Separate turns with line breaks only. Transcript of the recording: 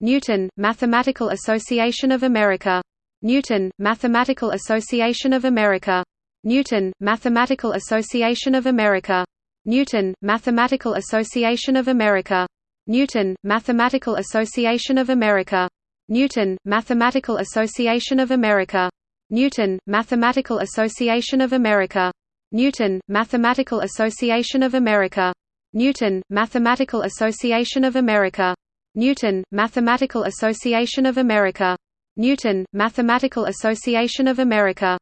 Newton, Mathematical Association of America. Newton, Mathematical Association of America. Newton, Mathematical Association of America. Newton, Mathematical Association of America. Newton, Mathematical Association of America. Newton, Mathematical Association of America. Newton, Mathematical Association of America. Newton, Mathematical Association of America. Newton, Mathematical Association of America. Newton, Mathematical Association of America. Newton, Mathematical Association of America.